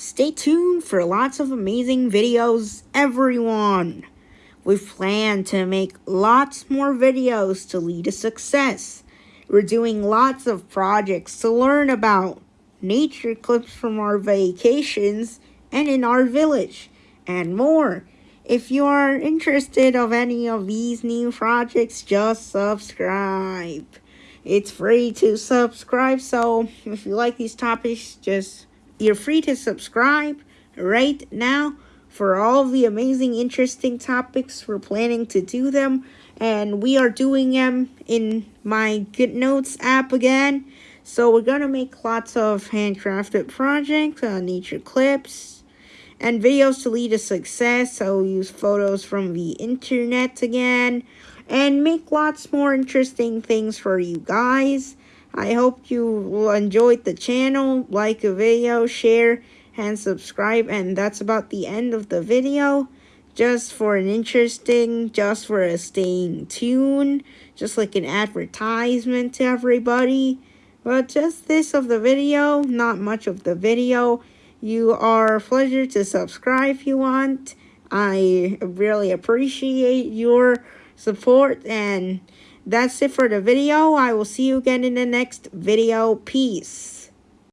Stay tuned for lots of amazing videos, everyone. We plan to make lots more videos to lead to success. We're doing lots of projects to learn about nature clips from our vacations and in our village and more. If you are interested of any of these new projects, just subscribe. It's free to subscribe, so if you like these topics, just you're free to subscribe right now for all the amazing, interesting topics. We're planning to do them, and we are doing them in my GoodNotes app again. So we're going to make lots of handcrafted projects, uh, nature clips, and videos to lead to success. We'll use photos from the internet again, and make lots more interesting things for you guys. I hope you enjoyed the channel. Like a video, share, and subscribe. And that's about the end of the video. Just for an interesting, just for a staying tuned. Just like an advertisement to everybody. But just this of the video, not much of the video. You are a pleasure to subscribe if you want. I really appreciate your support and that's it for the video. I will see you again in the next video. Peace.